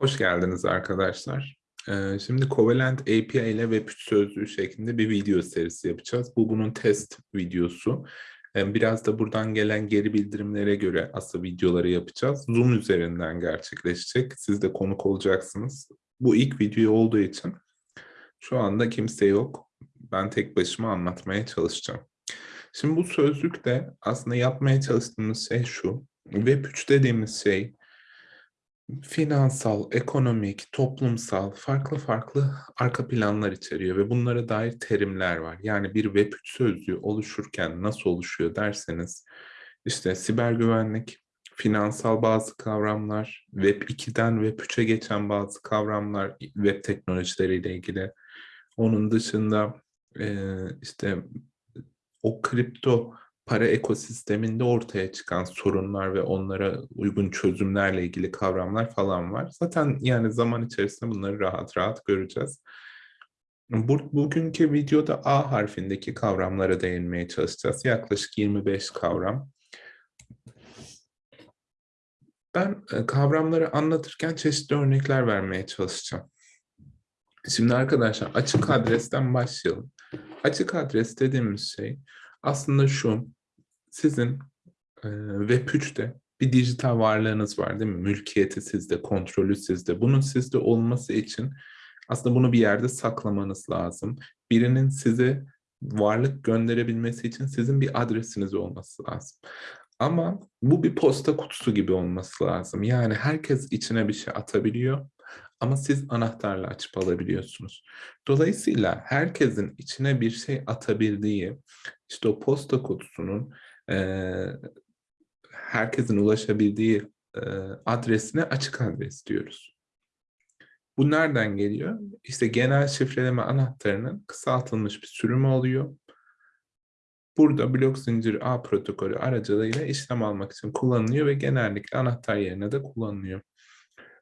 Hoş geldiniz arkadaşlar. Şimdi Covalent API ile Web3 sözlüğü şeklinde bir video serisi yapacağız. Bu bunun test videosu. Biraz da buradan gelen geri bildirimlere göre asıl videoları yapacağız. Zoom üzerinden gerçekleşecek. Siz de konuk olacaksınız. Bu ilk video olduğu için şu anda kimse yok. Ben tek başıma anlatmaya çalışacağım. Şimdi bu sözlükte aslında yapmaya çalıştığımız şey şu. Web3 dediğimiz şey finansal, ekonomik, toplumsal farklı farklı arka planlar içeriyor ve bunlara dair terimler var. Yani bir Web3 sözlüğü oluşurken nasıl oluşuyor derseniz işte siber güvenlik, finansal bazı kavramlar, Web 2'den Web 3'e geçen bazı kavramlar, web teknolojileriyle ilgili. Onun dışında işte o kripto para ekosisteminde ortaya çıkan sorunlar ve onlara uygun çözümlerle ilgili kavramlar falan var. Zaten yani zaman içerisinde bunları rahat rahat göreceğiz. Bu, bugünkü videoda A harfindeki kavramlara değinmeye çalışacağız. Yaklaşık 25 kavram. Ben e, kavramları anlatırken çeşitli örnekler vermeye çalışacağım. Şimdi arkadaşlar açık adresten başlayalım. Açık adres dediğimiz şey aslında şu, sizin e, Web3'te bir dijital varlığınız var değil mi? Mülkiyeti sizde, kontrolü sizde. Bunun sizde olması için aslında bunu bir yerde saklamanız lazım. Birinin size varlık gönderebilmesi için sizin bir adresiniz olması lazım. Ama bu bir posta kutusu gibi olması lazım. Yani herkes içine bir şey atabiliyor ama siz anahtarla açıp alabiliyorsunuz. Dolayısıyla herkesin içine bir şey atabildiği, işte o posta kutusunun e, herkesin ulaşabildiği e, adresine açık adres diyoruz. Bu nereden geliyor? İşte genel şifreleme anahtarının kısaltılmış bir sürümü oluyor. Burada blok zinciri A protokolü aracılığıyla işlem almak için kullanılıyor ve genellikle anahtar yerine de kullanılıyor.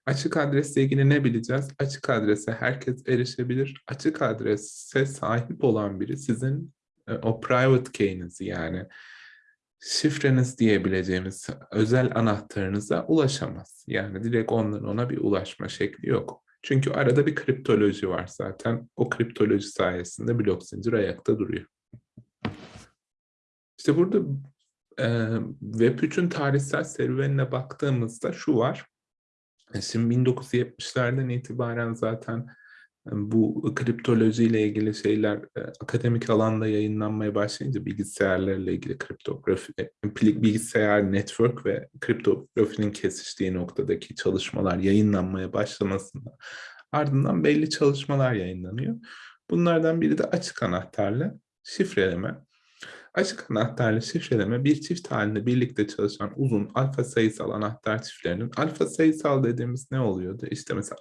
Açık adresle ilgili ne bileceğiz? Açık adrese herkes erişebilir. Açık adrese sahip olan biri sizin e, o private key'inizi yani şifreniz diyebileceğimiz özel anahtarınıza ulaşamaz. Yani direkt onların ona bir ulaşma şekli yok. Çünkü arada bir kriptoloji var zaten. O kriptoloji sayesinde blok zincir ayakta duruyor. İşte burada e, Web3'ün tarihsel serüvenine baktığımızda şu var. E, şimdi 1970'lerden itibaren zaten e, bu kriptoloji ile ilgili şeyler e, akademik alanda yayınlanmaya başlayınca bilgisayarlarla ilgili kriptografi, bilgisayar network ve kriptografinin kesiştiği noktadaki çalışmalar yayınlanmaya başlamasında ardından belli çalışmalar yayınlanıyor. Bunlardan biri de açık anahtarlı şifreleme. Açık anahtarlı şifreleme bir çift halinde birlikte çalışan uzun alfa sayısal anahtar çiftlerinin alfa sayısal dediğimiz ne oluyordu? İşte mesela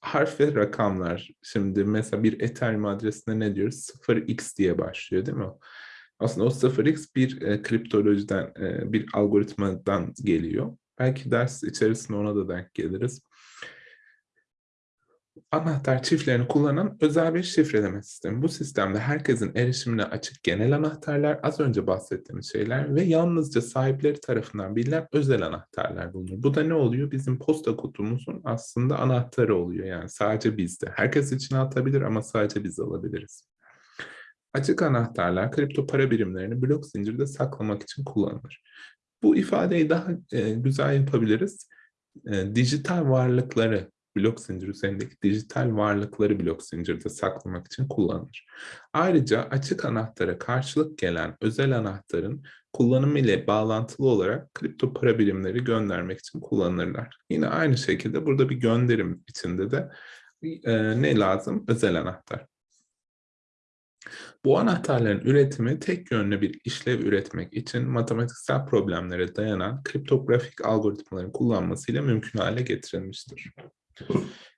harf ve rakamlar. Şimdi mesela bir Ethereum adresinde ne diyoruz? 0x diye başlıyor değil mi? Aslında o 0x bir e, kriptolojiden, e, bir algoritmadan geliyor. Belki ders içerisinde ona da denk geliriz anahtar çiftlerini kullanan özel bir şifreleme sistemi. Bu sistemde herkesin erişimine açık genel anahtarlar, az önce bahsettiğimiz şeyler ve yalnızca sahipleri tarafından bilinen özel anahtarlar bulunur. Bu da ne oluyor? Bizim posta kutumuzun aslında anahtarı oluyor. Yani sadece bizde. Herkes içine atabilir ama sadece biz alabiliriz. Açık anahtarlar kripto para birimlerini blok zincirde saklamak için kullanılır. Bu ifadeyi daha e, güzel yapabiliriz. E, dijital varlıkları blok zincir üzerindeki dijital varlıkları blok zincirde saklamak için kullanılır. Ayrıca açık anahtara karşılık gelen özel anahtarın kullanımı ile bağlantılı olarak kripto para birimleri göndermek için kullanılırlar. Yine aynı şekilde burada bir gönderim içinde de e, ne lazım? Özel anahtar. Bu anahtarların üretimi tek yönlü bir işlev üretmek için matematiksel problemlere dayanan kriptografik algoritmaların kullanmasıyla mümkün hale getirilmiştir.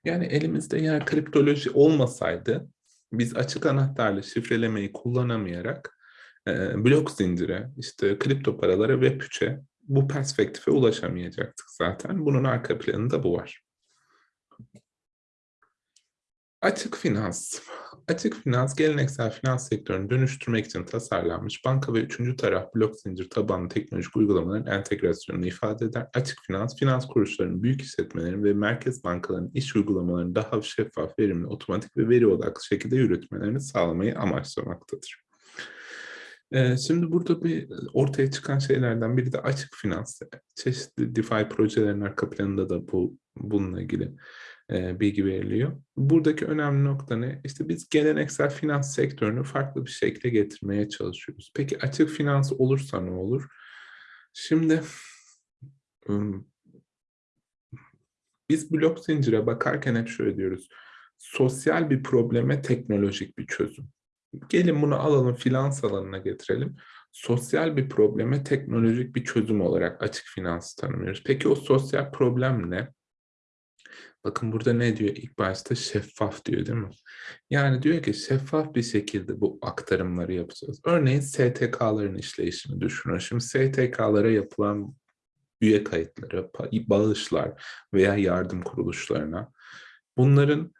Yani elimizde eğer kriptoloji olmasaydı biz açık anahtarlı şifrelemeyi kullanamayarak e, blok zincire, işte kripto paralara ve püçe bu perspektife ulaşamayacaktık zaten. Bunun arka planında bu var. Açık finans. Açık finans, geleneksel finans sektörünü dönüştürmek için tasarlanmış banka ve üçüncü taraf blok zincir tabanlı teknolojik uygulamaların entegrasyonunu ifade eder. Açık finans, finans kuruluşlarının, büyük işletmelerin ve merkez bankalarının iş uygulamalarını daha şeffaf, verimli, otomatik ve veri odaklı şekilde yürütmelerini sağlamayı amaçlamaktadır. Ee, şimdi burada bir ortaya çıkan şeylerden biri de açık finans. Çeşitli DeFi projelerin arka planında da bu bununla ilgili e, bilgi veriliyor. Buradaki önemli nokta ne? İşte biz geleneksel finans sektörünü farklı bir şekilde getirmeye çalışıyoruz. Peki açık finans olursa ne olur? Şimdi biz blok zincire bakarken hep şöyle diyoruz. Sosyal bir probleme teknolojik bir çözüm. Gelin bunu alalım finans alanına getirelim. Sosyal bir probleme teknolojik bir çözüm olarak açık finans tanımlıyoruz. Peki o sosyal problem ne? Bakın burada ne diyor ilk başta? Şeffaf diyor değil mi? Yani diyor ki şeffaf bir şekilde bu aktarımları yapacağız. Örneğin STK'ların işleyişini düşünün. Şimdi STK'lara yapılan üye kayıtları, bağışlar veya yardım kuruluşlarına bunların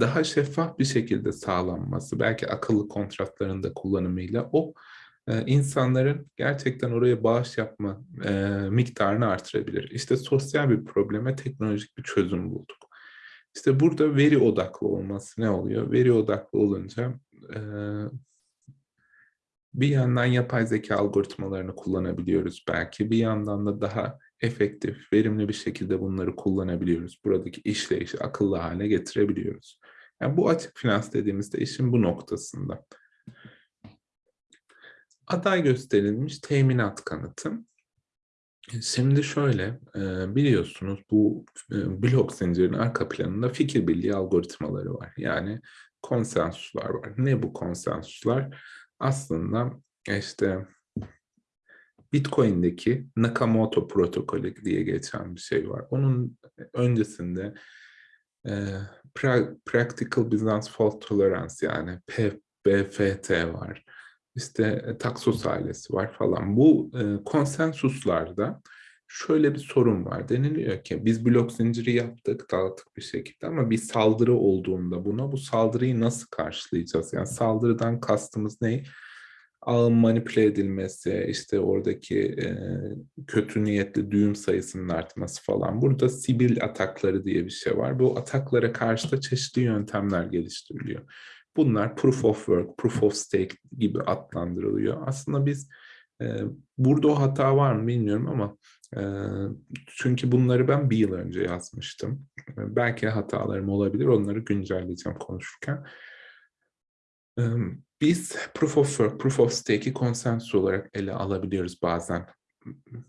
daha şeffaf bir şekilde sağlanması, belki akıllı kontratların da kullanımıyla o e, insanların gerçekten oraya bağış yapma miktarını artırabilir. İşte sosyal bir probleme teknolojik bir çözüm bulduk. İşte burada veri odaklı olması ne oluyor? Veri odaklı olunca bir yandan yapay zeka algoritmalarını kullanabiliyoruz belki. Bir yandan da daha efektif, verimli bir şekilde bunları kullanabiliyoruz. Buradaki işleyişi akıllı hale getirebiliyoruz. Yani bu açık finans dediğimizde işin bu noktasında. Aday gösterilmiş teminat kanıtı. Şimdi şöyle, biliyorsunuz bu blok zincirinin arka planında fikir birliği algoritmaları var. Yani konsensuslar var. Ne bu konsensuslar? Aslında işte Bitcoin'deki Nakamoto protokolü diye geçen bir şey var. Onun öncesinde Practical Business Fault Tolerance yani PBFT var işte e, taksos ailesi var falan. Bu e, konsensuslarda şöyle bir sorun var. Deniliyor ki biz blok zinciri yaptık, dağıttık bir şekilde ama bir saldırı olduğunda buna bu saldırıyı nasıl karşılayacağız? Yani saldırıdan kastımız ne? Ağın manipüle edilmesi, işte oradaki e, kötü niyetli düğüm sayısının artması falan. Burada sibil atakları diye bir şey var. Bu ataklara karşı da çeşitli yöntemler geliştiriliyor. Bunlar proof of work, proof of stake gibi adlandırılıyor. Aslında biz e, burada o hata var mı bilmiyorum ama e, çünkü bunları ben bir yıl önce yazmıştım. E, belki hatalarım olabilir, onları güncelleyeceğim konuşurken. E, biz proof of work, proof of stake'i konsensus olarak ele alabiliyoruz bazen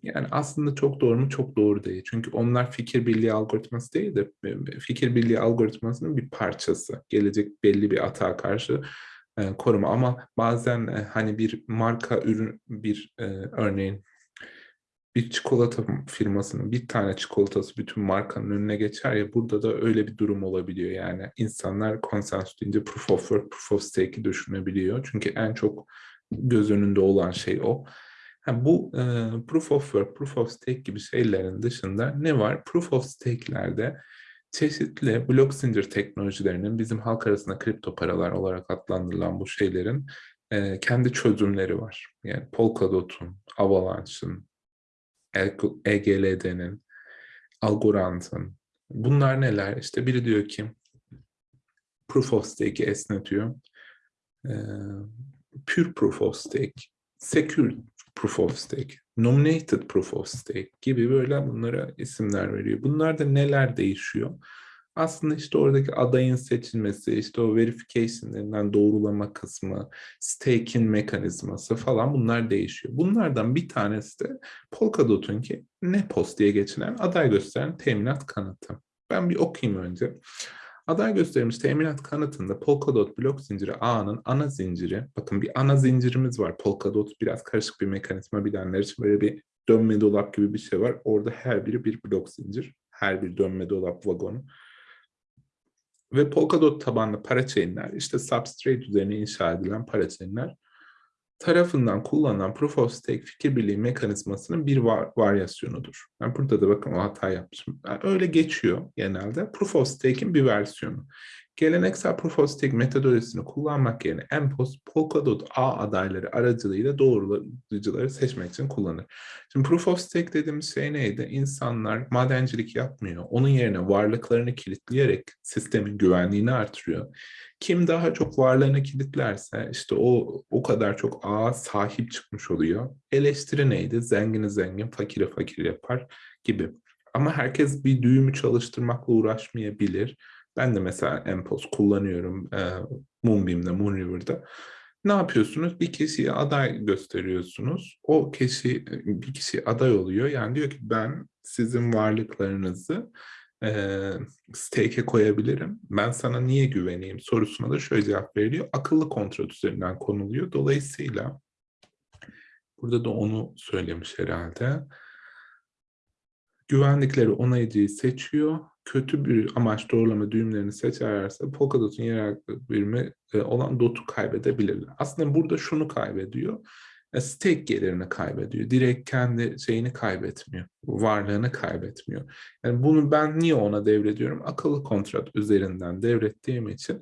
yani aslında çok doğru mu? Çok doğru değil. Çünkü onlar fikir birliği algoritması değil de e, fikir birliği algoritmasının bir parçası. Gelecek belli bir atağa karşı e, koruma ama bazen e, hani bir marka ürün bir e, örneğin bir çikolata firmasının bir tane çikolatası bütün markanın önüne geçer ya burada da öyle bir durum olabiliyor. Yani insanlar konsensus deyince proof of work, proof of stake'i düşünebiliyor. Çünkü en çok göz önünde olan şey o. Ha, bu e, proof of work, proof of stake gibi şeylerin dışında ne var? Proof of stake'lerde çeşitli blok zincir teknolojilerinin bizim halk arasında kripto paralar olarak adlandırılan bu şeylerin e, kendi çözümleri var. Yani Polkadot'un, Avalanche'ın, EGLD'nin, Algorand'ın. Bunlar neler? İşte biri diyor ki proof of stake'i esnetiyor. E, pure proof of stake, secure proof of stake, nominated proof of stake gibi böyle bunlara isimler veriyor. Bunlarda neler değişiyor? Aslında işte oradaki adayın seçilmesi, işte o verification denilen doğrulama kısmı, staking mekanizması falan bunlar değişiyor. Bunlardan bir tanesi de Polkadot'un ki NEPOS diye geçinen aday gösteren teminat kanıtı. Ben bir okuyayım önce. Aday gösterilmiş teminat kanıtında Polkadot blok zinciri ağının ana zinciri, bakın bir ana zincirimiz var. Polkadot biraz karışık bir mekanizma bilenler için böyle bir dönme dolap gibi bir şey var. Orada her biri bir blok zincir. Her bir dönme dolap vagonu. Ve Polkadot tabanlı parachain'ler, işte substrate üzerine inşa edilen parachain'ler tarafından kullanılan Proof of Stake fikir birliği mekanizmasının bir var, varyasyonudur. Ben burada da bakın o hata yapmışım. Yani öyle geçiyor genelde. Proof of Stake'in bir versiyonu. Geleneksel Proof of Stake metodolojisini kullanmak yerine MPOS, Polkadot ağ adayları aracılığıyla doğrulayıcıları seçmek için kullanır. Şimdi Proof of Stake dediğimiz şey neydi? İnsanlar madencilik yapmıyor. Onun yerine varlıklarını kilitleyerek sistemin güvenliğini artırıyor. Kim daha çok varlığını kilitlerse işte o o kadar çok ağa sahip çıkmış oluyor. Eleştiri neydi? Zengini zengin, fakiri fakir yapar gibi. Ama herkes bir düğümü çalıştırmakla uğraşmayabilir. Ben de mesela MPOS kullanıyorum e, Moonbeam'de, Moonriver'da. Ne yapıyorsunuz? Bir kişiye aday gösteriyorsunuz. O kişi bir kişi aday oluyor. Yani diyor ki ben sizin varlıklarınızı e, stake'e koyabilirim. Ben sana niye güveneyim sorusuna da şöyle cevap veriliyor. Akıllı kontrat üzerinden konuluyor. Dolayısıyla burada da onu söylemiş herhalde. Güvendikleri onayıcıyı seçiyor. Kötü bir amaç doğrulama düğümlerini seçerlerse Polkadot'un yerel birimi e, olan DOT'u kaybedebilirler. Aslında burada şunu kaybediyor. E, stake gelirini kaybediyor. Direkt kendi şeyini kaybetmiyor. Varlığını kaybetmiyor. Yani bunu ben niye ona devrediyorum? Akıllı kontrat üzerinden devrettiğim için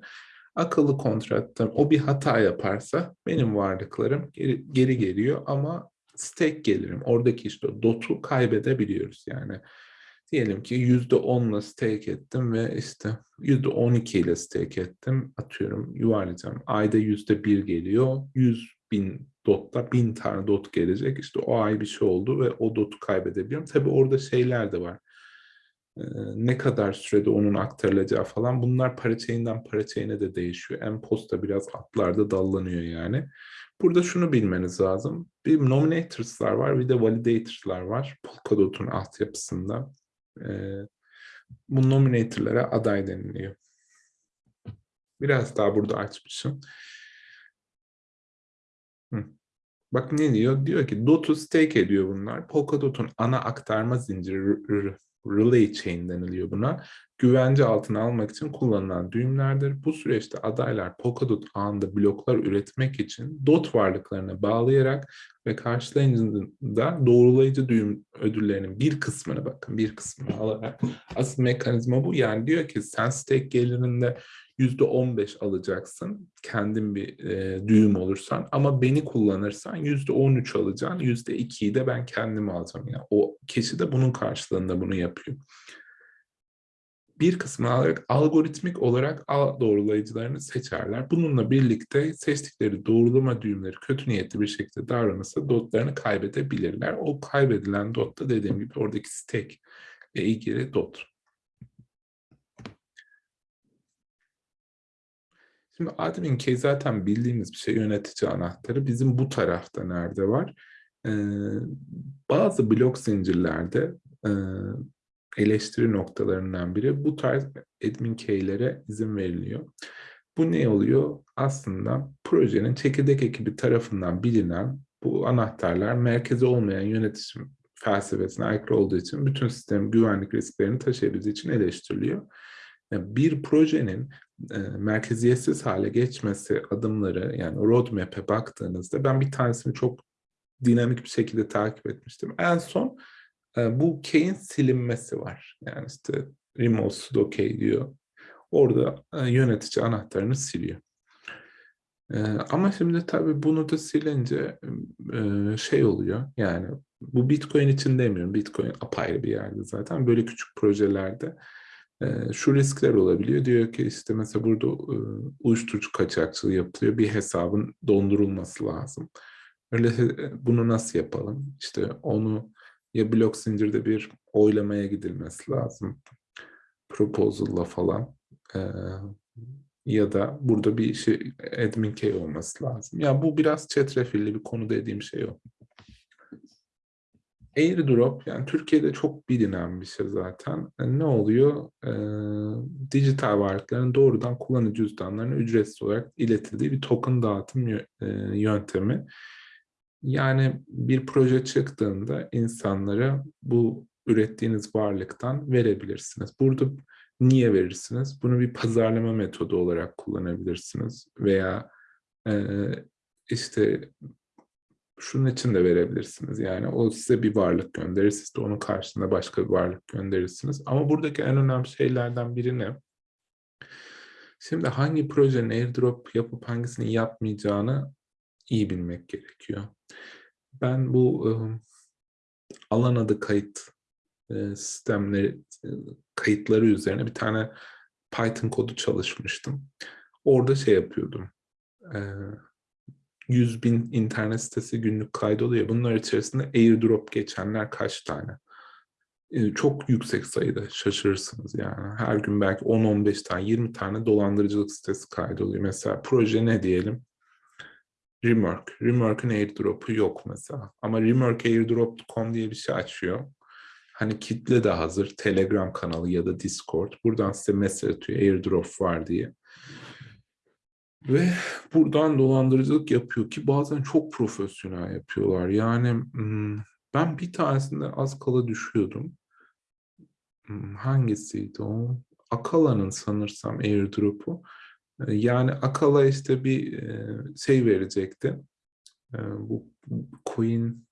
akıllı kontratta o bir hata yaparsa benim varlıklarım geri, geri geliyor ama stake gelirim. Oradaki işte dot'u kaybedebiliyoruz yani. Diyelim ki yüzde onla stake ettim ve işte yüzde on iki ile stake ettim. Atıyorum yuvarlayacağım. Ayda yüzde bir geliyor. Yüz bin dotta bin tane dot gelecek. İşte o ay bir şey oldu ve o dotu kaybedebiliyorum. Tabii orada şeyler de var. Ne kadar sürede onun aktarılacağı falan bunlar parachain'den parachain'e de değişiyor. En posta biraz atlarda dallanıyor yani. Burada şunu bilmeniz lazım. Bir nominators'lar var bir de validators'lar var. Polkadot'un altyapısında. Ee, bu nominator'lara aday deniliyor. Biraz daha burada açmışım. Hı. Bak ne diyor? Diyor ki DOT'u stake ediyor bunlar. Polkadot'un ana aktarma zinciri relay chain deniliyor buna. Güvence altına almak için kullanılan düğümlerdir. Bu süreçte adaylar Polkadot ağında bloklar üretmek için DOT varlıklarına bağlayarak ve karşılayıcında doğrulayıcı düğüm ödüllerinin bir kısmını bakın bir kısmını alarak asıl mekanizma bu. Yani diyor ki sen stake gelirinde yüzde on beş alacaksın kendin bir e, düğüm olursan ama beni kullanırsan yüzde on üç alacaksın yüzde ikiyi de ben kendim alacağım yani o kişi de bunun karşılığında bunu yapıyor bir kısmı alarak algoritmik olarak doğrulayıcılarını seçerler. Bununla birlikte seçtikleri doğrulama düğümleri kötü niyetli bir şekilde davranırsa dotlarını kaybedebilirler. O kaybedilen dot da dediğim gibi oradaki stake ile ilgili dot. Şimdi admin key zaten bildiğimiz bir şey yönetici anahtarı. Bizim bu tarafta nerede var? Ee, bazı blok zincirlerde e, eleştiri noktalarından biri bu tarz admin key'lere izin veriliyor. Bu ne oluyor? Aslında projenin çekirdek ekibi tarafından bilinen bu anahtarlar merkezi olmayan yönetim felsefesine aykırı olduğu için bütün sistem güvenlik risklerini taşıyabildiği için eleştiriliyor. Bir projenin e, merkeziyetsiz hale geçmesi adımları yani roadmap'e baktığınızda ben bir tanesini çok dinamik bir şekilde takip etmiştim. En son e, bu key'in silinmesi var. Yani işte remove sudo key diyor. Orada e, yönetici anahtarını siliyor. Ama şimdi tabii bunu da silince şey oluyor. Yani bu Bitcoin için demiyorum. Bitcoin apayrı bir yerde zaten. Böyle küçük projelerde şu riskler olabiliyor. Diyor ki işte mesela burada uyuşturucu kaçakçılığı yapılıyor. Bir hesabın dondurulması lazım. Öyle bunu nasıl yapalım? İşte onu ya blok zincirde bir oylamaya gidilmesi lazım. Proposal'la falan. Ee, ya da burada bir şey admin key olması lazım. Ya bu biraz çetrefilli bir konu dediğim şey o. Airdrop yani Türkiye'de çok bilinen bir şey zaten. Yani ne oluyor? Ee, dijital varlıkların doğrudan kullanıcı cüzdanlarına ücretsiz olarak iletildiği bir token dağıtım yöntemi. Yani bir proje çıktığında insanlara bu ürettiğiniz varlıktan verebilirsiniz. Burada niye verirsiniz? Bunu bir pazarlama metodu olarak kullanabilirsiniz veya e, işte şunun için de verebilirsiniz. Yani o size bir varlık gönderir, siz de onun karşısında başka bir varlık gönderirsiniz. Ama buradaki en önemli şeylerden biri ne? Şimdi hangi projenin airdrop yapıp hangisini yapmayacağını iyi bilmek gerekiyor. Ben bu ıı, alan adı kayıt e, sistemleri e, kayıtları üzerine bir tane Python kodu çalışmıştım. Orada şey yapıyordum. E, 100 bin internet sitesi günlük kaydoluyor. Bunlar içerisinde airdrop geçenler kaç tane? E, çok yüksek sayıda şaşırırsınız yani. Her gün belki 10-15 tane, 20 tane dolandırıcılık sitesi kaydoluyor. Mesela proje ne diyelim? Remark. Remark'ın airdrop'u yok mesela. Ama Remark airdrop.com diye bir şey açıyor. Hani kitle de hazır. Telegram kanalı ya da Discord. Buradan size mesaj atıyor airdrop var diye. Ve buradan dolandırıcılık yapıyor ki bazen çok profesyonel yapıyorlar. Yani ben bir tanesinde az kala düşüyordum. Hangisiydi o? Akala'nın sanırsam airdrop'u. Yani Akala işte bir şey verecekti. Bu coin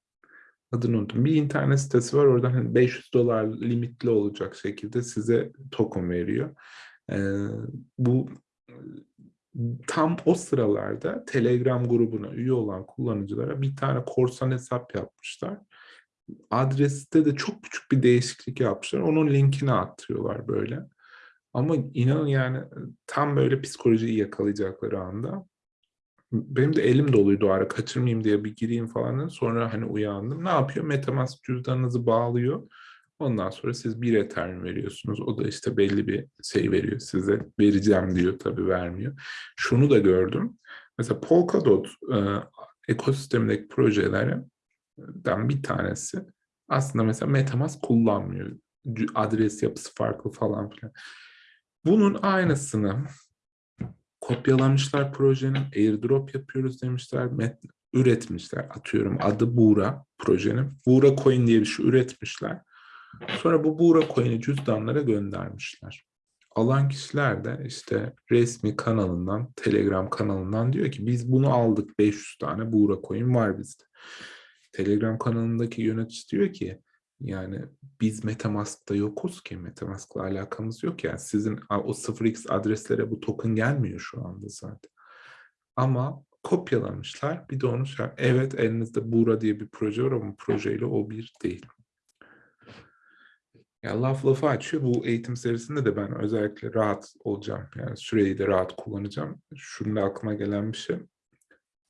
adını unuttum. Bir internet sitesi var. Oradan hani 500 dolar limitli olacak şekilde size token veriyor. Bu tam o sıralarda Telegram grubuna üye olan kullanıcılara bir tane korsan hesap yapmışlar. Adreste de çok küçük bir değişiklik yapmışlar. Onun linkini atıyorlar böyle. Ama inanın yani tam böyle psikolojiyi yakalayacakları anda benim de elim doluydu ara kaçırmayayım diye bir gireyim falan. Sonra hani uyandım. Ne yapıyor? Metamask cüzdanınızı bağlıyor. Ondan sonra siz bir Ethereum veriyorsunuz. O da işte belli bir şey veriyor size. Vereceğim diyor tabii vermiyor. Şunu da gördüm. Mesela Polkadot e, ekosistemindeki projelerden bir tanesi aslında mesela Metamask kullanmıyor. Adres yapısı farklı falan filan. Bunun aynısını kopyalamışlar projenin, airdrop yapıyoruz demişler, üretmişler. Atıyorum adı Buğra projenin. Buğra Coin diye bir şey üretmişler. Sonra bu Buğra Coin'i cüzdanlara göndermişler. Alan kişiler de işte resmi kanalından, Telegram kanalından diyor ki biz bunu aldık 500 tane Buğra Coin var bizde. Telegram kanalındaki yönetici diyor ki yani biz Metamask'ta yokuz ki. Metamask'la alakamız yok yani. Sizin o 0x adreslere bu token gelmiyor şu anda zaten. Ama kopyalamışlar. Bir de onu evet elinizde Buğra diye bir proje var ama projeyle o bir değil. Ya laf lafı açıyor. Bu eğitim serisinde de ben özellikle rahat olacağım. Yani süreyi de rahat kullanacağım. Şunda aklıma gelen bir şey.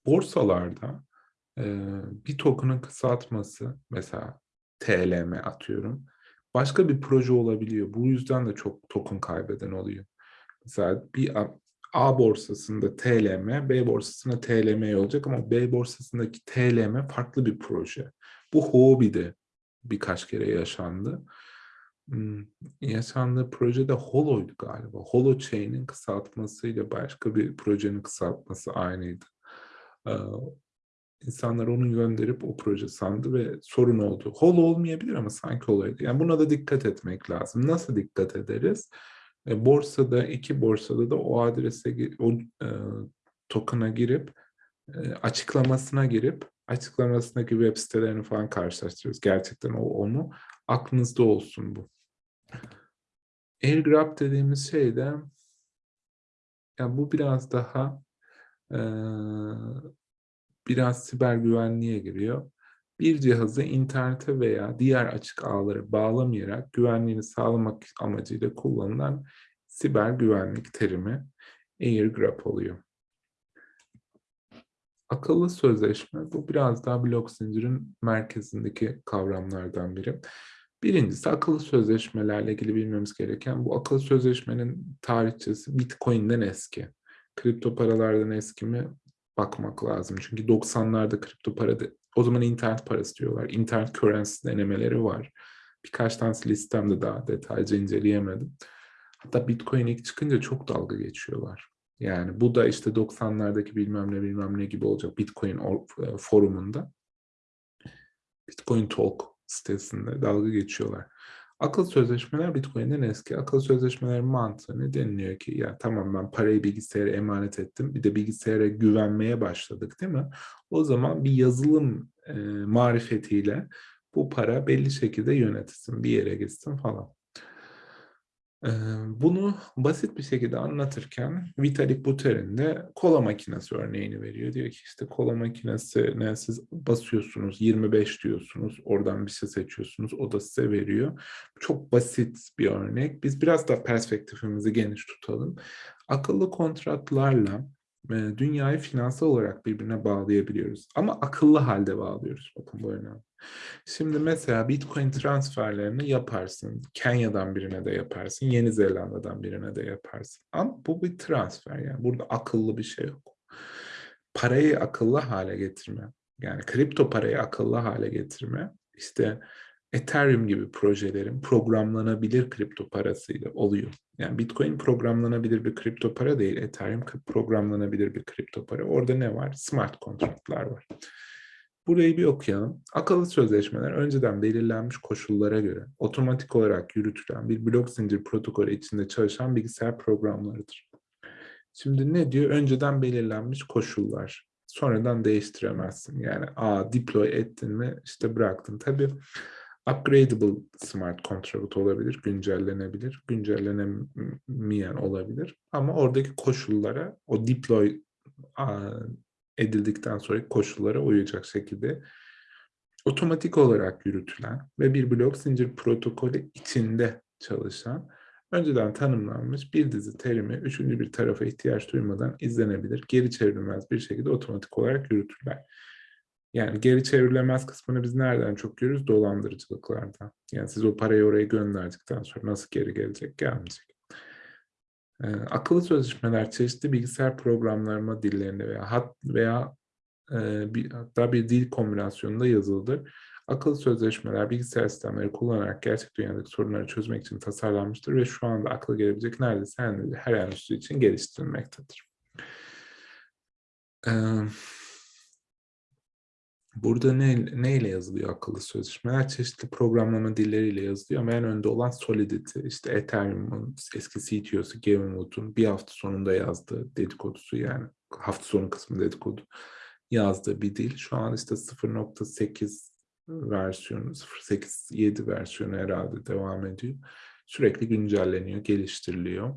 Borsalarda e, bir token'ın kısaltması mesela TLM atıyorum. Başka bir proje olabiliyor. Bu yüzden de çok token kaybeden oluyor. Mesela bir A borsasında TLM, B borsasında TLM olacak ama B borsasındaki TLM farklı bir proje. Bu Huobi'de birkaç kere yaşandı. Yaşandığı projede Holo'ydu galiba. Holochain'in kısaltmasıyla başka bir projenin kısaltması aynıydı. İnsanlar onu gönderip o proje sandı ve sorun oldu. Hol olmayabilir ama sanki olaydı. Yani buna da dikkat etmek lazım. Nasıl dikkat ederiz? E, borsada, iki borsada da o adrese, o token'a girip, açıklamasına girip, açıklamasındaki web sitelerini falan karşılaştırıyoruz. Gerçekten o onu aklınızda olsun bu. Airgrab dediğimiz şey de ya bu biraz daha e, biraz siber güvenliğe giriyor. Bir cihazı internete veya diğer açık ağlara bağlamayarak güvenliğini sağlamak amacıyla kullanılan siber güvenlik terimi AirGrab oluyor. Akıllı sözleşme, bu biraz daha blok zincirin merkezindeki kavramlardan biri. Birincisi akıllı sözleşmelerle ilgili bilmemiz gereken bu akıllı sözleşmenin tarihçesi Bitcoin'den eski. Kripto paralardan eski mi bakmak lazım. Çünkü 90'larda kripto para de, o zaman internet parası diyorlar. İnternet currency denemeleri var. Birkaç tanesi listemde daha detaylıca inceleyemedim. Hatta Bitcoin ilk çıkınca çok dalga geçiyorlar. Yani bu da işte 90'lardaki bilmem ne bilmem ne gibi olacak Bitcoin e, forumunda. Bitcoin Talk sitesinde dalga geçiyorlar. Akıl sözleşmeler Bitcoin'den eski. Akıl sözleşmelerin mantığı deniliyor ki? Ya tamam ben parayı bilgisayara emanet ettim. Bir de bilgisayara güvenmeye başladık değil mi? O zaman bir yazılım e, marifetiyle bu para belli şekilde yönetilsin, bir yere gitsin falan. Bunu basit bir şekilde anlatırken Vitalik Buterin de kola makinesi örneğini veriyor. Diyor ki işte kola makinesine siz basıyorsunuz 25 diyorsunuz oradan bir şey seçiyorsunuz o da size veriyor. Çok basit bir örnek. Biz biraz da perspektifimizi geniş tutalım. Akıllı kontratlarla dünyayı finansal olarak birbirine bağlayabiliyoruz. Ama akıllı halde bağlıyoruz. Bakın bu önemli. Şimdi mesela Bitcoin transferlerini yaparsın. Kenya'dan birine de yaparsın. Yeni Zelanda'dan birine de yaparsın. Ama bu bir transfer yani. Burada akıllı bir şey yok. Parayı akıllı hale getirme. Yani kripto parayı akıllı hale getirme. İşte Ethereum gibi projelerin programlanabilir kripto parasıyla oluyor. Yani Bitcoin programlanabilir bir kripto para değil. Ethereum programlanabilir bir kripto para. Orada ne var? Smart kontratlar var. Burayı bir okuyalım. Akıllı sözleşmeler önceden belirlenmiş koşullara göre otomatik olarak yürütülen bir blok zincir protokolü içinde çalışan bilgisayar programlarıdır. Şimdi ne diyor? Önceden belirlenmiş koşullar. Sonradan değiştiremezsin. Yani a deploy ettin mi işte bıraktın. Tabii upgradable smart contract olabilir, güncellenebilir, güncellenemeyen olabilir. Ama oradaki koşullara o deploy edildikten sonra koşullara uyacak şekilde otomatik olarak yürütülen ve bir blok zincir protokolü içinde çalışan önceden tanımlanmış bir dizi terimi üçüncü bir tarafa ihtiyaç duymadan izlenebilir, geri çevrilmez bir şekilde otomatik olarak yürütürler. Yani geri çevrilemez kısmını biz nereden çok görürüz? Dolandırıcılıklardan. Yani siz o parayı oraya gönderdikten sonra nasıl geri gelecek? Gelmeyecek. Ee, akıllı sözleşmeler çeşitli bilgisayar programlama dillerinde veya hat veya e, bir, hatta bir dil kombinasyonunda yazılıdır. Akıllı sözleşmeler bilgisayar sistemleri kullanarak gerçek dünyadaki sorunları çözmek için tasarlanmıştır ve şu anda akla gelebilecek neredeyse her endüstri için geliştirilmektedir. Ee, Burada ne, neyle yazılıyor akıllı sözleşmeler? Çeşitli programlama dilleriyle yazılıyor ama en önde olan Solidity, işte Ethereum'un eski CTO'su Gavin Wood'un bir hafta sonunda yazdığı dedikodusu yani hafta sonu kısmı dedikodu yazdığı bir dil. Şu an işte 0.8 versiyonu, 0.8.7 versiyonu herhalde devam ediyor. Sürekli güncelleniyor, geliştiriliyor.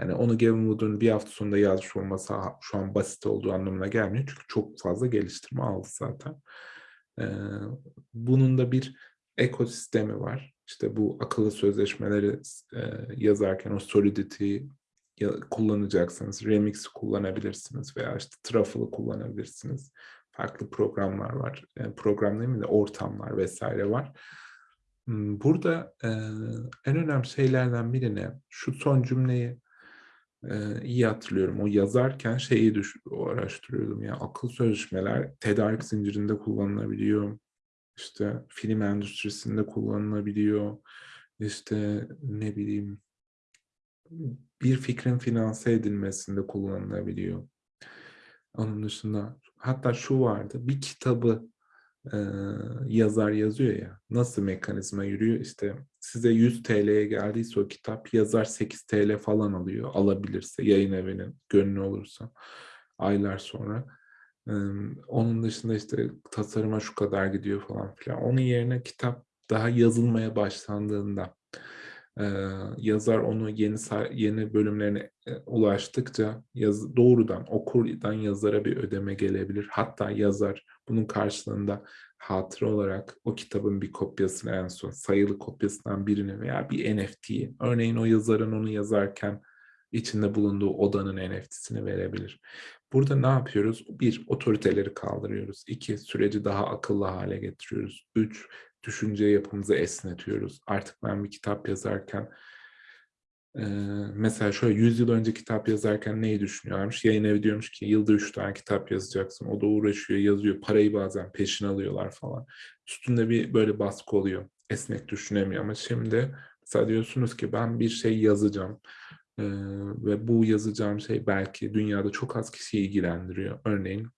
Yani onu Gavin Wood'un bir hafta sonunda yazmış olması şu an basit olduğu anlamına gelmiyor. Çünkü çok fazla geliştirme aldı zaten. Ee, bunun da bir ekosistemi var. İşte bu akıllı sözleşmeleri e, yazarken o Solidity'yi kullanacaksınız. Remix kullanabilirsiniz veya işte Truffle'ı kullanabilirsiniz. Farklı programlar var. Yani program değil mi de ortamlar vesaire var. Hmm, burada e, en önemli şeylerden birine şu son cümleyi iyi hatırlıyorum. O yazarken şeyi düş araştırıyordum ya akıl sözleşmeler tedarik zincirinde kullanılabiliyor. İşte film endüstrisinde kullanılabiliyor. İşte ne bileyim bir fikrin finanse edilmesinde kullanılabiliyor. Onun dışında hatta şu vardı bir kitabı yazar yazıyor ya nasıl mekanizma yürüyor? İşte size 100 TL'ye geldiyse o kitap yazar 8 TL falan alıyor alabilirse yayın evinin gönlü olursa aylar sonra. Onun dışında işte tasarıma şu kadar gidiyor falan filan. Onun yerine kitap daha yazılmaya başlandığında yazar onu yeni yeni bölümlerine ulaştıkça yaz, doğrudan okurdan yazara bir ödeme gelebilir. Hatta yazar bunun karşılığında hatıra olarak o kitabın bir kopyasını en son sayılı kopyasından birini veya bir NFT'yi örneğin o yazarın onu yazarken içinde bulunduğu odanın NFT'sini verebilir. Burada ne yapıyoruz? Bir, otoriteleri kaldırıyoruz. İki, süreci daha akıllı hale getiriyoruz. Üç, düşünce yapımızı esnetiyoruz. Artık ben bir kitap yazarken e, mesela şöyle 100 yıl önce kitap yazarken neyi düşünüyorlarmış? Yayın evi diyormuş ki yılda 3 tane kitap yazacaksın. O da uğraşıyor, yazıyor. Parayı bazen peşin alıyorlar falan. Üstünde bir böyle baskı oluyor. Esnek düşünemiyor ama şimdi mesela diyorsunuz ki ben bir şey yazacağım. Ee, ve bu yazacağım şey belki dünyada çok az kişiyi ilgilendiriyor. Örneğin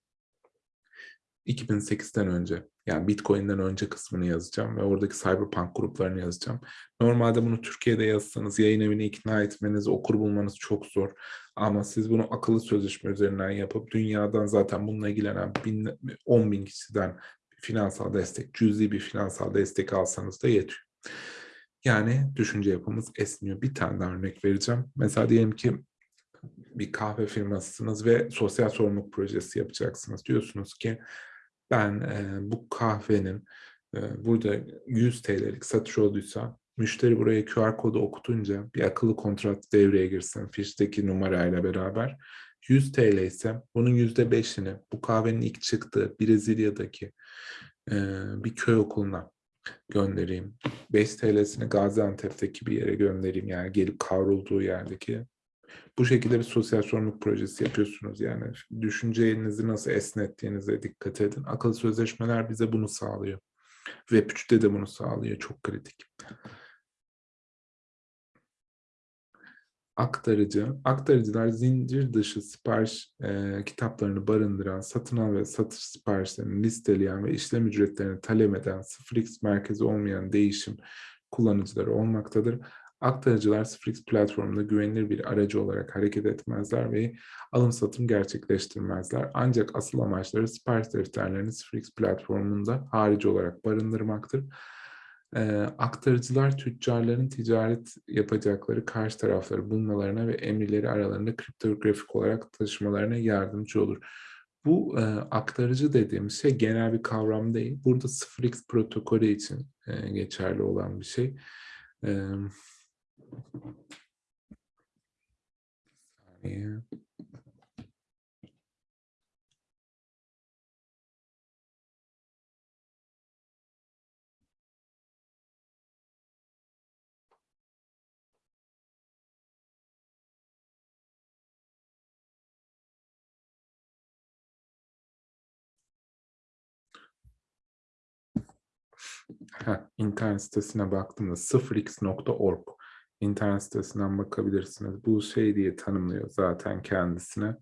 2008'den önce yani Bitcoin'den önce kısmını yazacağım ve oradaki Cyberpunk gruplarını yazacağım. Normalde bunu Türkiye'de yazsanız yayın evini ikna etmeniz, okur bulmanız çok zor. Ama siz bunu akıllı sözleşme üzerinden yapıp dünyadan zaten bununla ilgilenen bin, 10 bin kişiden finansal destek, cüzi bir finansal destek alsanız da yetiyor. Yani düşünce yapımız esniyor. Bir tane daha örnek vereceğim. Mesela diyelim ki bir kahve firmasısınız ve sosyal sorumluluk projesi yapacaksınız. Diyorsunuz ki ben e, bu kahvenin e, burada 100 TL'lik satış olduysa müşteri buraya QR kodu okutunca bir akıllı kontrat devreye girsin fişteki numarayla beraber 100 TL ise bunun %5'ini bu kahvenin ilk çıktığı Brezilya'daki e, bir köy okuluna göndereyim. 5 TL'sini Gaziantep'teki bir yere göndereyim yani gelip kavrulduğu yerdeki. Bu şekilde bir sosyal sorumluluk projesi yapıyorsunuz yani. Düşüncenizi nasıl esnettiğinize dikkat edin. Akıllı sözleşmeler bize bunu sağlıyor. Web 3'te de bunu sağlıyor. Çok kritik. aktarıcı. Aktarıcılar zincir dışı sipariş e, kitaplarını barındıran, satın al ve satış siparişlerini listeleyen ve işlem ücretlerini talep eden 0x merkezi olmayan değişim kullanıcıları olmaktadır. Aktarıcılar 0x platformunda güvenilir bir aracı olarak hareket etmezler ve alım satım gerçekleştirmezler. Ancak asıl amaçları sipariş defterlerini 0x platformunda harici olarak barındırmaktır. E, aktarıcılar tüccarların ticaret yapacakları karşı tarafları bulmalarına ve emirleri aralarında kriptografik olarak taşımalarına yardımcı olur. Bu e, aktarıcı dediğimiz şey genel bir kavram değil. Burada 0x protokolü için e, geçerli olan bir şey. E, saniye. Heh, internet sitesine baktığımda 0x.org internet sitesinden bakabilirsiniz. Bu şey diye tanımlıyor zaten kendisine.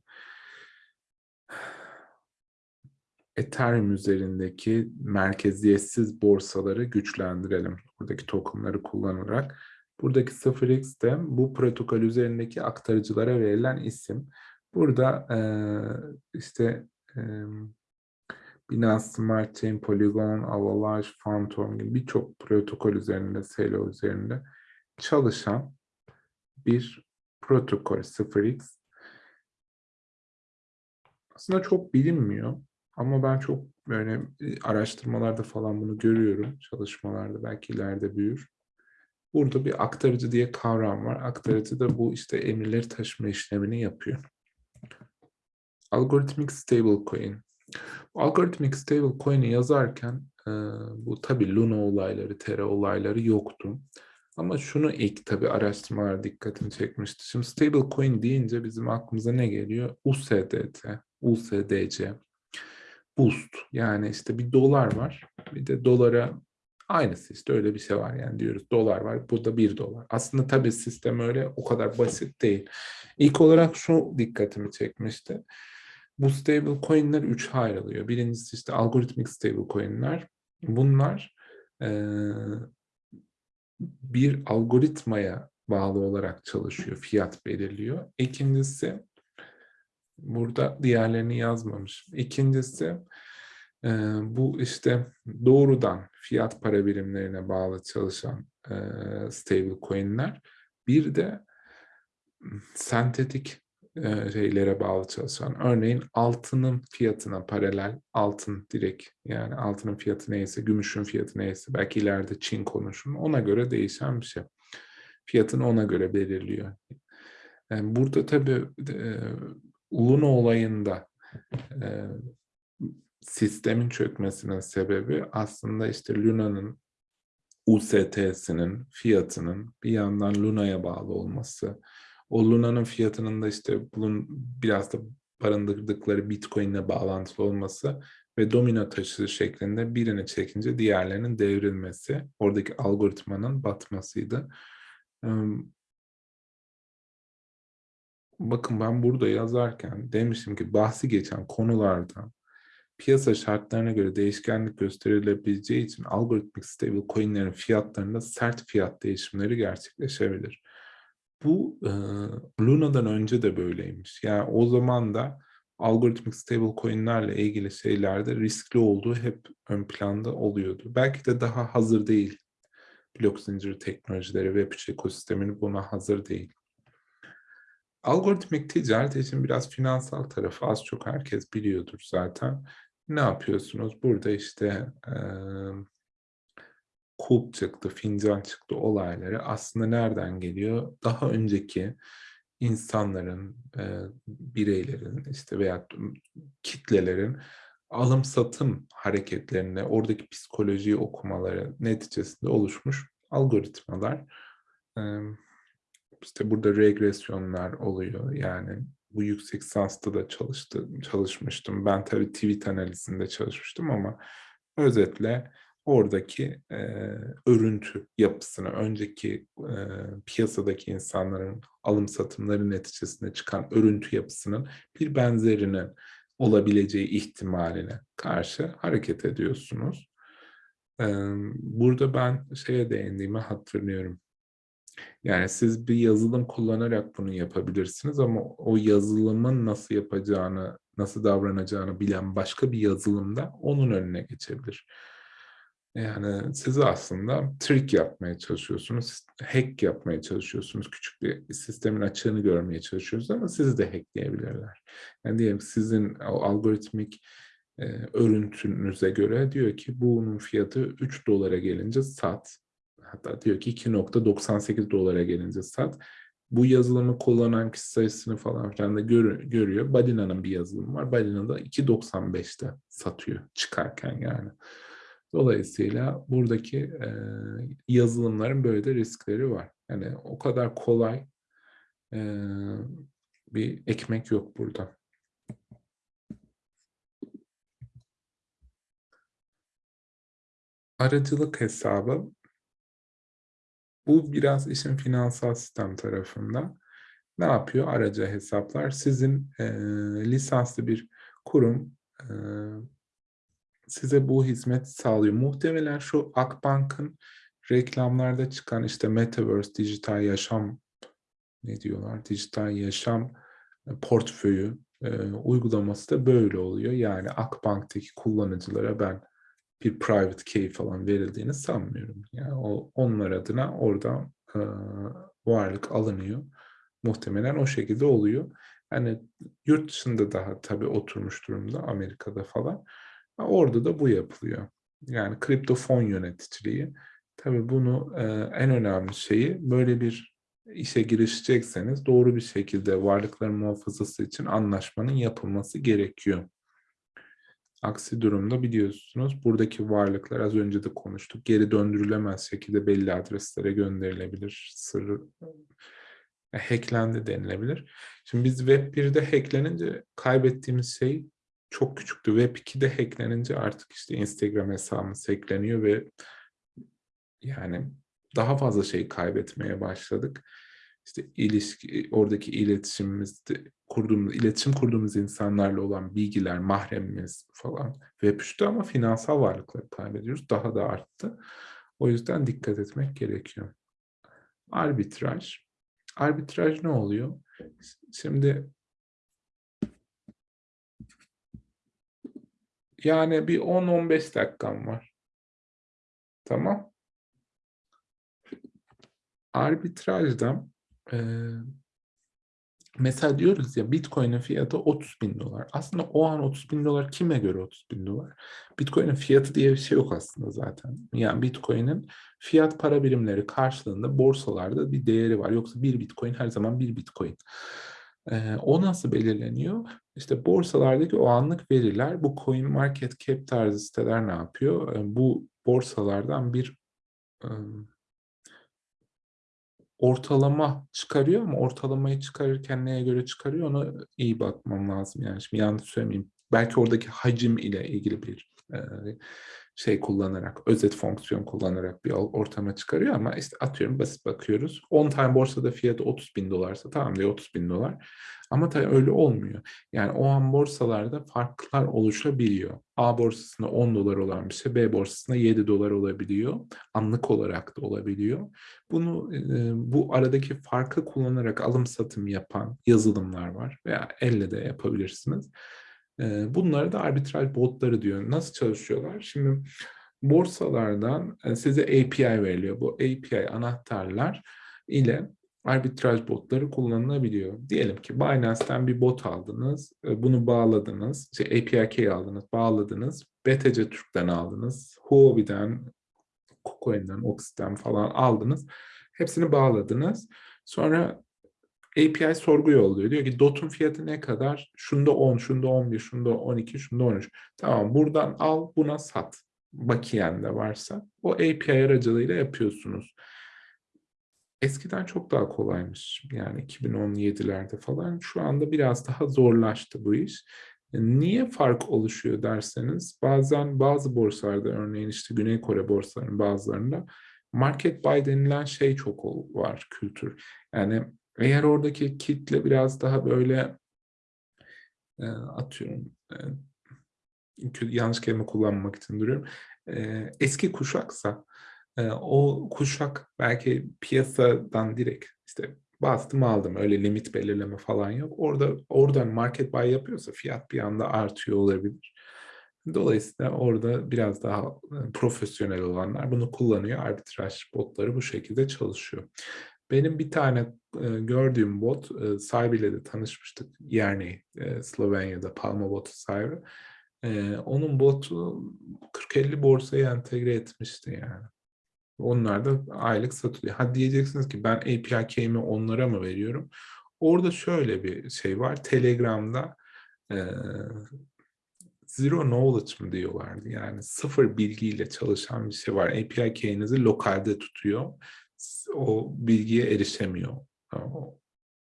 Ethereum üzerindeki merkeziyetsiz borsaları güçlendirelim. Buradaki tokenları kullanarak. Buradaki 0x de bu protokol üzerindeki aktarıcılara verilen isim. Burada e, işte e, Binance Smart Chain, Polygon, Avalanche, Phantom gibi birçok protokol üzerinde, Celo üzerinde çalışan bir protokol 0x. Aslında çok bilinmiyor ama ben çok böyle e, araştırmalarda falan bunu görüyorum. Çalışmalarda belki ileride büyür. Burada bir aktarıcı diye kavram var. Aktarıcı da bu işte emirleri taşıma işlemini yapıyor. Algorithmic Stablecoin. Algorithmic Stablecoin'i yazarken e, bu tabi Luna olayları, Terra olayları yoktu. Ama şunu ilk tabi araştırmalar dikkatini çekmişti. Şimdi stablecoin deyince bizim aklımıza ne geliyor? USDT, USDC, boost. Yani işte bir dolar var. Bir de dolara aynısı işte öyle bir şey var yani diyoruz. Dolar var. Burada bir dolar. Aslında tabi sistem öyle o kadar basit değil. İlk olarak şu dikkatimi çekmişti. Bu stable coin'ler üçe ayrılıyor. Birincisi işte algoritmik stable coin'ler. Bunlar e, bir algoritmaya bağlı olarak çalışıyor, fiyat belirliyor. İkincisi, burada diğerlerini yazmamış. İkincisi, e, bu işte doğrudan fiyat para birimlerine bağlı çalışan e, stable coin'ler. Bir de sentetik e, şeylere bağlı çalışan. Örneğin altının fiyatına paralel altın direkt yani altının fiyatı neyse, gümüşün fiyatı neyse belki ileride Çin konuşun ona göre değişen bir şey. Fiyatını ona göre belirliyor. Yani burada tabii e, Luna olayında e, sistemin çökmesinin sebebi aslında işte Luna'nın UST'sinin fiyatının bir yandan Luna'ya bağlı olması, o Luna'nın fiyatının da işte bunun biraz da barındırdıkları Bitcoin'le bağlantılı olması ve domino taşı şeklinde birini çekince diğerlerinin devrilmesi, oradaki algoritmanın batmasıydı. Bakın ben burada yazarken demiştim ki bahsi geçen konularda piyasa şartlarına göre değişkenlik gösterilebileceği için algoritmik stable coinlerin fiyatlarında sert fiyat değişimleri gerçekleşebilir. Bu e, Luna'dan önce de böyleymiş. Yani o zaman da algoritmik stable coinlerle ilgili şeylerde riskli olduğu hep ön planda oluyordu. Belki de daha hazır değil blok zinciri teknolojileri, Web3 ekosistemini buna hazır değil. Algoritmik ticaret için biraz finansal tarafı az çok herkes biliyordur zaten. Ne yapıyorsunuz? Burada işte kulp çıktı, fincan çıktı olayları aslında nereden geliyor? Daha önceki insanların, e, bireylerin işte veya kitlelerin alım satım hareketlerine, oradaki psikolojiyi okumaları neticesinde oluşmuş algoritmalar. E, işte burada regresyonlar oluyor. Yani bu yüksek lisansta da çalıştım, çalışmıştım. Ben tabii tweet analizinde çalışmıştım ama özetle oradaki e, örüntü yapısını, önceki e, piyasadaki insanların alım satımları neticesinde çıkan örüntü yapısının bir benzerinin olabileceği ihtimaline karşı hareket ediyorsunuz. E, burada ben şeye değindiğimi hatırlıyorum. Yani siz bir yazılım kullanarak bunu yapabilirsiniz ama o yazılımın nasıl yapacağını, nasıl davranacağını bilen başka bir yazılımda onun önüne geçebilir. Yani siz aslında trick yapmaya çalışıyorsunuz, hack yapmaya çalışıyorsunuz. Küçük bir sistemin açığını görmeye çalışıyorsunuz ama sizi de hackleyebilirler. Yani diyelim sizin o algoritmik e, örüntünüze göre diyor ki bunun fiyatı 3 dolara gelince sat. Hatta diyor ki 2.98 dolara gelince sat. Bu yazılımı kullanan kişi sayısını falan filan da gör, görüyor. Badina'nın bir yazılımı var. Badina da 2.95'te satıyor çıkarken yani. Dolayısıyla buradaki e, yazılımların böyle de riskleri var. Yani o kadar kolay e, bir ekmek yok burada. Aracılık hesabı bu biraz işin finansal sistem tarafında. Ne yapıyor aracı hesaplar? Sizin e, lisanslı bir kurum e, size bu hizmet sağlıyor. Muhtemelen şu Akbank'ın reklamlarda çıkan işte Metaverse, dijital yaşam ne diyorlar? Dijital yaşam e, portföyü e, uygulaması da böyle oluyor. Yani Akbank'taki kullanıcılara ben bir private key falan verildiğini sanmıyorum. Yani o, onlar adına orada e, varlık alınıyor. Muhtemelen o şekilde oluyor. Yani yurt dışında daha tabii oturmuş durumda Amerika'da falan. Orada da bu yapılıyor. Yani kripto fon yöneticiliği. Tabii bunu e, en önemli şeyi böyle bir işe girişecekseniz doğru bir şekilde varlıkların muhafazası için anlaşmanın yapılması gerekiyor. Aksi durumda biliyorsunuz buradaki varlıklar az önce de konuştuk. Geri döndürülemez şekilde belli adreslere gönderilebilir. Sır e, hacklendi denilebilir. Şimdi biz Web 1'de hacklenince kaybettiğimiz şey çok küçüktü. Web 2'de hacklenince artık işte Instagram hesabımız hackleniyor ve yani daha fazla şey kaybetmeye başladık. İşte ilişki, oradaki iletişimimizde kurduğumuz, iletişim kurduğumuz insanlarla olan bilgiler, mahremimiz falan web 3'te ama finansal varlıkları kaybediyoruz. Daha da arttı. O yüzden dikkat etmek gerekiyor. Arbitraj. Arbitraj ne oluyor? Şimdi Yani bir 10-15 dakikam var. Tamam. Arbitrajda e, mesela diyoruz ya Bitcoin'in fiyatı 30 bin dolar. Aslında o an 30 bin dolar kime göre 30 bin dolar? Bitcoin'in fiyatı diye bir şey yok aslında zaten. Yani Bitcoin'in fiyat para birimleri karşılığında borsalarda bir değeri var. Yoksa bir Bitcoin her zaman bir Bitcoin. E, o nasıl belirleniyor? İşte borsalardaki o anlık veriler, bu coin market cap tarzı siteler ne yapıyor? Bu borsalardan bir ortalama çıkarıyor ama ortalamayı çıkarırken neye göre çıkarıyor ona iyi bakmam lazım. Yani şimdi yanlış söylemeyeyim. Belki oradaki hacim ile ilgili bir şey kullanarak, özet fonksiyon kullanarak bir ortama çıkarıyor ama işte atıyorum basit bakıyoruz. 10 tane borsada fiyatı 30 bin dolarsa tamam diyor 30 bin dolar. Ama tabii öyle olmuyor. Yani o an borsalarda farklar oluşabiliyor. A borsasında 10 dolar olan bir şey B borsasında 7 dolar olabiliyor. Anlık olarak da olabiliyor. Bunu e, bu aradaki farkı kullanarak alım satım yapan yazılımlar var veya elle de yapabilirsiniz. Bunları da arbitraj botları diyor. Nasıl çalışıyorlar? Şimdi borsalardan size API veriliyor. Bu API anahtarlar ile arbitraj botları kullanılabiliyor. Diyelim ki Binance'ten bir bot aldınız, bunu bağladınız, şey API key aldınız, bağladınız, BTC Türk'ten aldınız, Huobi'den, KuCoin'den, Oxy'den falan aldınız. Hepsini bağladınız. Sonra API sorgu yolluyor. Diyor ki DOT'un fiyatı ne kadar? Şunda 10, şunda 11, şunda 12, şunda 13. Tamam buradan al buna sat. Bakiyen de varsa. O API aracılığıyla yapıyorsunuz. Eskiden çok daha kolaymış. Yani 2017'lerde falan. Şu anda biraz daha zorlaştı bu iş. Niye fark oluşuyor derseniz bazen bazı borsalarda örneğin işte Güney Kore borsalarının bazılarında market buy denilen şey çok var kültür. Yani eğer oradaki kitle biraz daha böyle e, atıyorum e, yanlış kelime kullanmak için duruyorum. E, eski kuşaksa e, o kuşak belki piyasadan direkt işte bastım aldım öyle limit belirleme falan yok. Orada oradan market buy yapıyorsa fiyat bir anda artıyor olabilir. Dolayısıyla orada biraz daha e, profesyonel olanlar bunu kullanıyor. Arbitraj botları bu şekilde çalışıyor. Benim bir tane e, gördüğüm bot, e, sahibiyle de tanışmıştık. Yani e, Slovenya'da Palma botu sahibi. E, onun botu 40-50 borsaya entegre etmişti yani. Onlar da aylık satılıyor. Ha diyeceksiniz ki ben API key'imi onlara mı veriyorum? Orada şöyle bir şey var. Telegram'da e, zero knowledge mı diyorlardı. Yani sıfır bilgiyle çalışan bir şey var. API key'inizi lokalde tutuyor. O bilgiye erişemiyor.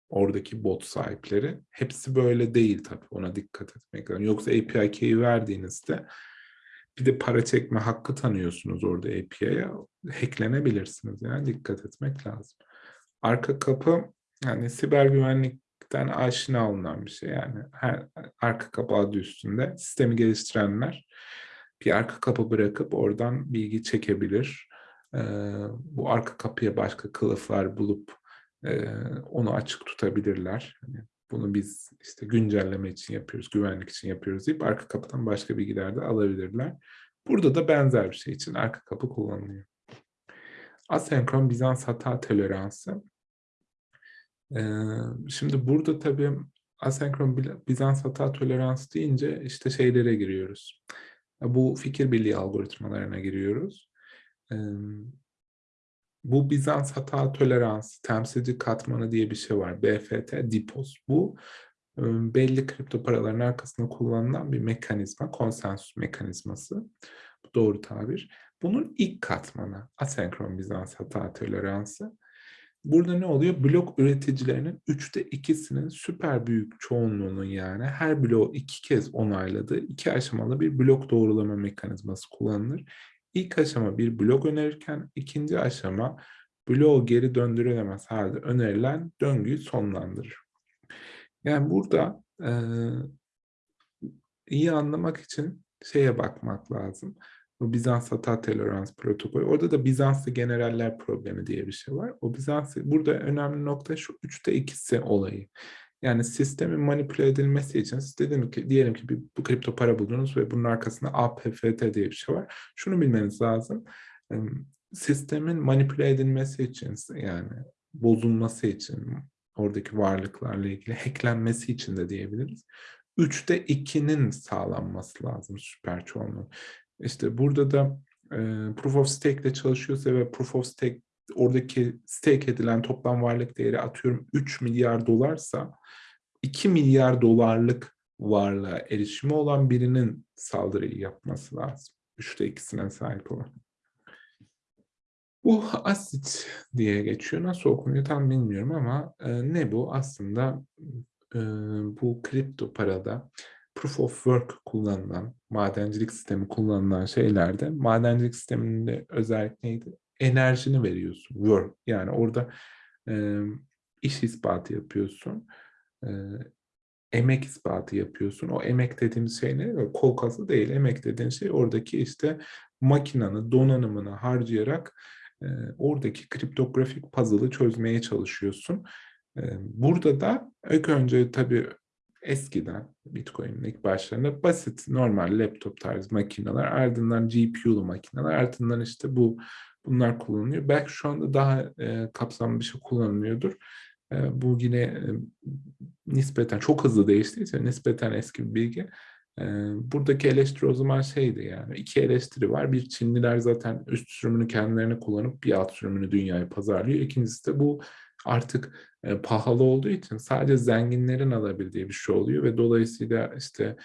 Oradaki bot sahipleri. Hepsi böyle değil tabii. Ona dikkat etmek lazım. Yoksa API key'i verdiğinizde bir de para çekme hakkı tanıyorsunuz orada API'ye. Hacklenebilirsiniz. Yani dikkat etmek lazım. Arka kapı yani siber güvenlikten aşina olunan bir şey. Yani her arka kapı adı üstünde sistemi geliştirenler bir arka kapı bırakıp oradan bilgi çekebilir. Bu arka kapıya başka kılıflar bulup onu açık tutabilirler. Yani bunu biz işte güncelleme için yapıyoruz, güvenlik için yapıyoruz deyip arka kapıdan başka bilgiler de alabilirler. Burada da benzer bir şey için arka kapı kullanılıyor. Asenkron Bizans hata toleransı. Şimdi burada tabii asenkron Bizans hata toleransı deyince işte şeylere giriyoruz. Bu fikir birliği algoritmalarına giriyoruz. Bu Bizans hata toleransı, temsilci katmanı diye bir şey var. BFT, DPoS. Bu belli kripto paraların arkasında kullanılan bir mekanizma, konsensus mekanizması. Bu doğru tabir. Bunun ilk katmanı asenkron Bizans hata toleransı. Burada ne oluyor? Blok üreticilerinin üçte ikisinin süper büyük çoğunluğunun yani her bloğu iki kez onayladığı iki aşamalı bir blok doğrulama mekanizması kullanılır. İlk aşama bir blok önerirken ikinci aşama bloğu geri döndürülemez halde önerilen döngüyü sonlandırır. Yani burada e, iyi anlamak için şeye bakmak lazım. Bu Bizans hata tolerans protokolü. Orada da Bizanslı generaller problemi diye bir şey var. O Bizans burada önemli nokta şu üçte ikisi olayı. Yani sistemin manipüle edilmesi için siz dedim ki diyelim ki bir bu kripto para buldunuz ve bunun arkasında APFT diye bir şey var. Şunu bilmeniz lazım. Sistemin manipüle edilmesi için yani bozulması için oradaki varlıklarla ilgili hacklenmesi için de diyebiliriz. Üçte ikinin sağlanması lazım süper çoğunluğun. İşte burada da e, Proof of Stake ile çalışıyorsa ve Proof of Stake oradaki stake edilen toplam varlık değeri atıyorum 3 milyar dolarsa 2 milyar dolarlık varlığa erişimi olan birinin saldırıyı yapması lazım. Üçte ikisine sahip olan. Bu asit diye geçiyor. Nasıl okunuyor tam bilmiyorum ama e, ne bu? Aslında e, bu kripto parada proof of work kullanılan, madencilik sistemi kullanılan şeylerde madencilik sisteminde özellik neydi? Enerjini veriyorsun. Work. Yani orada e, iş ispatı yapıyorsun. E, emek ispatı yapıyorsun. O emek dediğimiz şey ne? Kol kası değil. Emek dediğin şey oradaki işte makinanı, donanımını harcayarak e, oradaki kriptografik puzzle'ı çözmeye çalışıyorsun. E, burada da ilk önce tabii eskiden Bitcoin'in ilk başlarında basit normal laptop tarzı makineler ardından GPU'lu makineler ardından işte bu bunlar kullanılıyor. Belki şu anda daha e, kapsamlı bir şey kullanılıyordur. E, bu yine e, nispeten çok hızlı değiştiği için nispeten eski bir bilgi. E, buradaki eleştiri o zaman şeydi yani iki eleştiri var. Bir Çinliler zaten üst sürümünü kendilerine kullanıp bir alt sürümünü dünyaya pazarlıyor. İkincisi de bu artık e, pahalı olduğu için sadece zenginlerin alabildiği bir şey oluyor ve dolayısıyla işte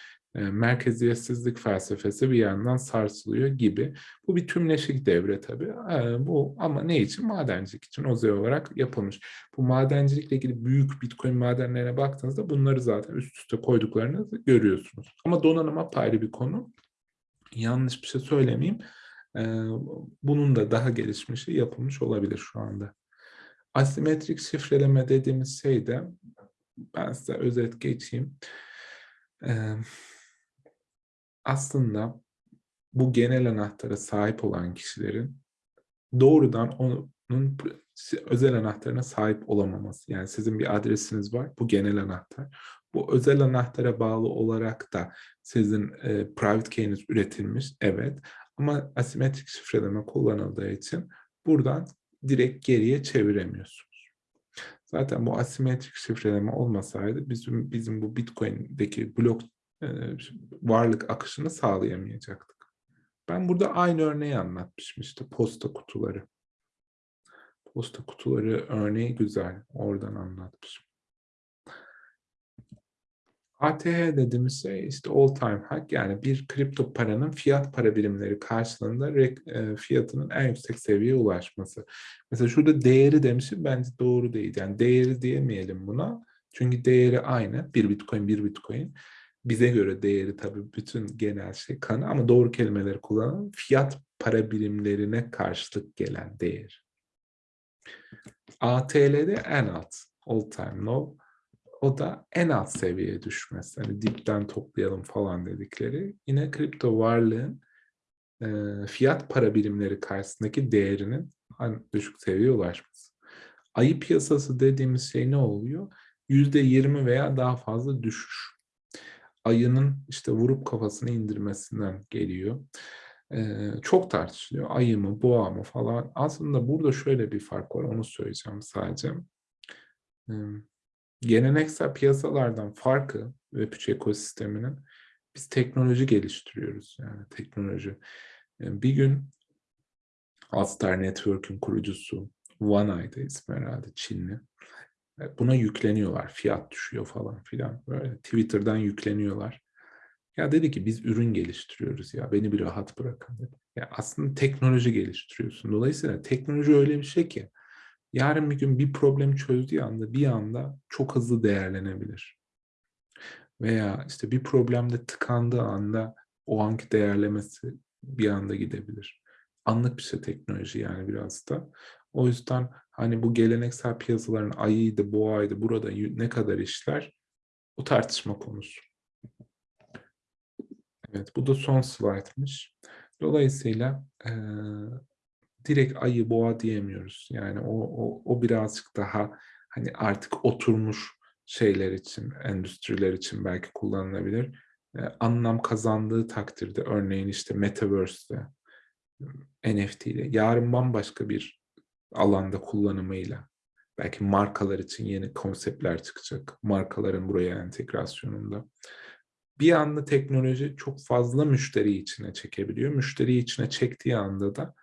merkeziyetsizlik felsefesi bir yandan sarsılıyor gibi. Bu bir tümleşik devre tabii. E, bu ama ne için? Madencilik için özel olarak yapılmış. Bu madencilikle ilgili büyük Bitcoin madenlerine baktığınızda bunları zaten üst üste koyduklarını görüyorsunuz. Ama donanım apayrı bir konu. Yanlış bir şey söylemeyeyim. E, bunun da daha gelişmişi yapılmış olabilir şu anda. Asimetrik şifreleme dediğimiz şey de ben size özet geçeyim. Aslında bu genel anahtara sahip olan kişilerin doğrudan onun özel anahtarına sahip olamaması. Yani sizin bir adresiniz var, bu genel anahtar. Bu özel anahtara bağlı olarak da sizin e, private key'iniz üretilmiş, evet. Ama asimetrik şifreleme kullanıldığı için buradan direkt geriye çeviremiyorsunuz. Zaten bu asimetrik şifreleme olmasaydı bizim bizim bu Bitcoin'deki blok varlık akışını sağlayamayacaktık. Ben burada aynı örneği anlatmışım işte posta kutuları. Posta kutuları örneği güzel. Oradan anlatmışım. ATH dediğimiz şey işte all time high yani bir kripto paranın fiyat para birimleri karşılığında e, fiyatının en yüksek seviyeye ulaşması. Mesela şurada değeri demişim bence doğru değil. Yani değeri diyemeyelim buna. Çünkü değeri aynı. Bir bitcoin bir bitcoin. Bize göre değeri tabii bütün genel şey kanı ama doğru kelimeleri kullanalım. Fiyat para birimlerine karşılık gelen değer. ATL'de en alt all time low o da en alt seviyeye düşmesi. Hani dipten toplayalım falan dedikleri. Yine kripto varlığın e, fiyat para birimleri karşısındaki değerinin en düşük seviyeye ulaşması. Ayı piyasası dediğimiz şey ne oluyor? Yüzde yirmi veya daha fazla düşüş. Ayının işte vurup kafasını indirmesinden geliyor. Ee, çok tartışılıyor. Ayı mı, boğa mı falan. Aslında burada şöyle bir fark var. Onu söyleyeceğim sadece. Ee, geleneksel piyasalardan farkı Web3 ekosisteminin biz teknoloji geliştiriyoruz. Yani teknoloji. Yani bir gün Alstar Network'ün kurucusu OneEye'da ismi herhalde Çinli. Buna yükleniyorlar. Fiyat düşüyor falan filan. Böyle Twitter'dan yükleniyorlar. Ya dedi ki biz ürün geliştiriyoruz ya beni bir rahat bırakın dedi. Ya aslında teknoloji geliştiriyorsun. Dolayısıyla teknoloji öyle bir şey ki yarın bir gün bir problem çözdüğü anda bir anda çok hızlı değerlenebilir. Veya işte bir problemde tıkandığı anda o anki değerlemesi bir anda gidebilir. Anlık bir şey teknoloji yani biraz da. O yüzden hani bu geleneksel piyasaların ayıydı, boğaydı, burada ne kadar işler o tartışma konusu. Evet bu da son slaytmış. Dolayısıyla e, direkt ayı boğa diyemiyoruz. Yani o, o, o birazcık daha hani artık oturmuş şeyler için, endüstriler için belki kullanılabilir. E, anlam kazandığı takdirde örneğin işte Metaverse'de, NFT ile yarın bambaşka bir alanda kullanımıyla belki markalar için yeni konseptler çıkacak. Markaların buraya entegrasyonunda. Bir anda teknoloji çok fazla müşteri içine çekebiliyor. Müşteri içine çektiği anda da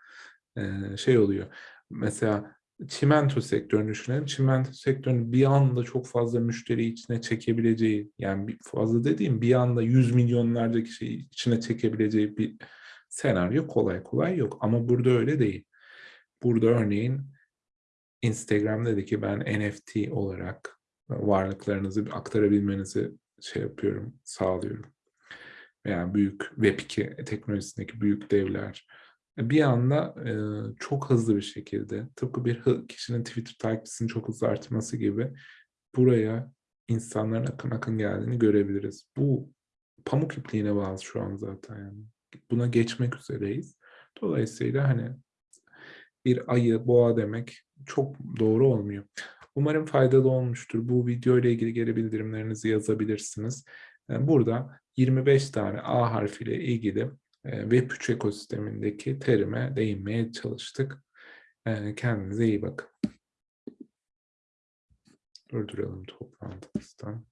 şey oluyor. Mesela çimento sektörünü düşünelim. Çimento sektörünün bir anda çok fazla müşteri içine çekebileceği, yani fazla dediğim bir anda yüz milyonlarca kişi içine çekebileceği bir senaryo kolay kolay yok. Ama burada öyle değil. Burada örneğin Instagram dedi ki ben NFT olarak varlıklarınızı aktarabilmenizi şey yapıyorum, sağlıyorum. Veya büyük Web2 teknolojisindeki büyük devler bir anda e, çok hızlı bir şekilde tıpkı bir kişinin Twitter takipçisinin çok hızlı artması gibi buraya insanların akın akın geldiğini görebiliriz. Bu pamuk ipliğine bağlı şu an zaten yani. Buna geçmek üzereyiz. Dolayısıyla hani bir ayı, boğa demek çok doğru olmuyor. Umarım faydalı olmuştur. Bu video ile ilgili geri bildirimlerinizi yazabilirsiniz. E, Burada 25 tane A harfiyle ilgili e, Web3 ekosistemindeki terime değinmeye çalıştık. E, Kendinize iyi bakın. Durduralım toplantımızdan.